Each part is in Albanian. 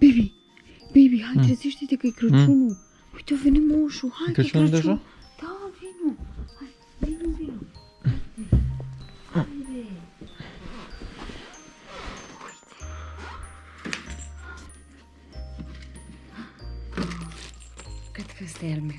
Bibi, bibi, hajtë hmm. rezishti hmm. të këj kërëqunu. Hmm. Ujtë, vini moshu, hajtë kërëqunu. Këtë kërëqunu Da, vini. Hajtë, vini, vini. Këtë kësë të ermi.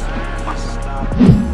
must stop.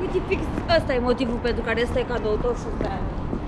Uite, fix asta, e motivul pentru care este cadou tot și